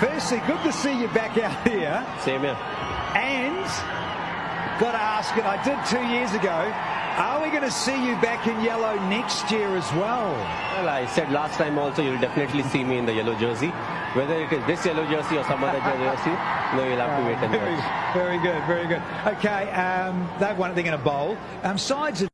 firstly, good to see you back out here. Same here. And got to ask it, I did two years ago. Are we going to see you back in yellow next year as well? Well, I said last time also you'll definitely see me in the yellow jersey. Whether it is this yellow jersey or some other jersey, no, you'll have to wait and Very, very good, very good. Okay, um, they've won it. They're going to bowl. Um, sides.